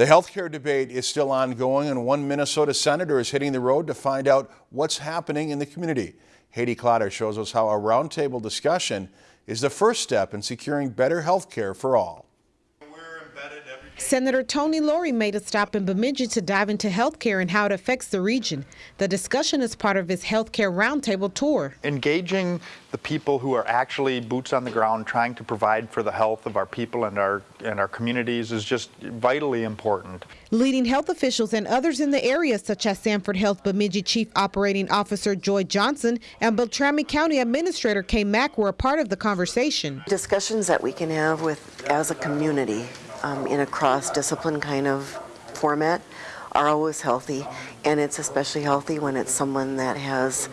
The healthcare debate is still ongoing and one Minnesota senator is hitting the road to find out what's happening in the community. Haiti Clotter shows us how a roundtable discussion is the first step in securing better healthcare for all. Senator Tony Lourey made a stop in Bemidji to dive into health care and how it affects the region. The discussion is part of his health care roundtable tour. Engaging the people who are actually boots on the ground trying to provide for the health of our people and our and our communities is just vitally important. Leading health officials and others in the area such as Sanford Health Bemidji Chief Operating Officer Joy Johnson and Beltrami County Administrator Kay Mack were a part of the conversation. Discussions that we can have with as a community um, in a cross-discipline kind of format are always healthy, and it's especially healthy when it's someone that has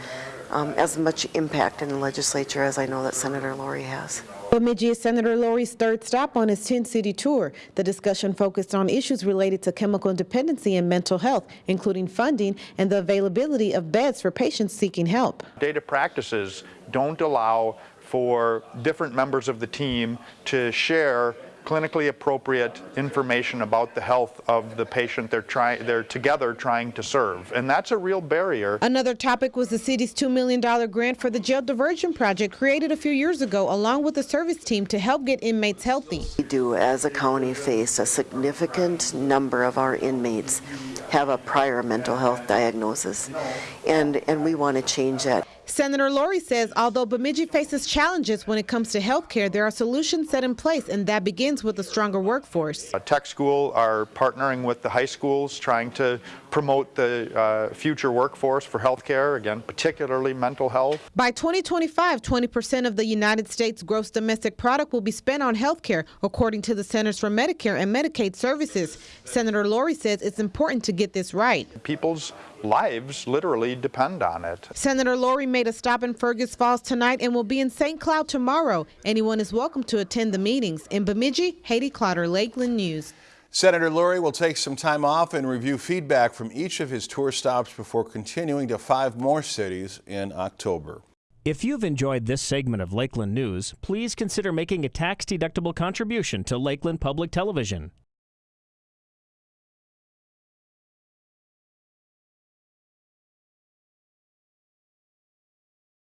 um, as much impact in the legislature as I know that Senator Lourey has. Bemidji is Senator Lourey's third stop on his 10-city tour. The discussion focused on issues related to chemical dependency and mental health, including funding and the availability of beds for patients seeking help. Data practices don't allow for different members of the team to share clinically appropriate information about the health of the patient they're trying they're together trying to serve. And that's a real barrier. Another topic was the city's $2 million grant for the jail diversion project created a few years ago along with the service team to help get inmates healthy. We do as a county face a significant number of our inmates have a prior mental health diagnosis and and we want to change that Senator Lourey says although Bemidji faces challenges when it comes to health care, there are solutions set in place, and that begins with a stronger workforce. A tech school are partnering with the high schools, trying to promote the uh, future workforce for health care, again, particularly mental health. By 2025, 20% of the United States gross domestic product will be spent on health care, according to the Centers for Medicare and Medicaid Services. Senator Lourey says it's important to get this right. People's lives literally depend on it. Senator Lourey made a stop in Fergus Falls tonight and will be in St. Cloud tomorrow. Anyone is welcome to attend the meetings. In Bemidji, Haiti Clotter, Lakeland News. Senator Lourey will take some time off and review feedback from each of his tour stops before continuing to five more cities in October. If you've enjoyed this segment of Lakeland News, please consider making a tax-deductible contribution to Lakeland Public Television.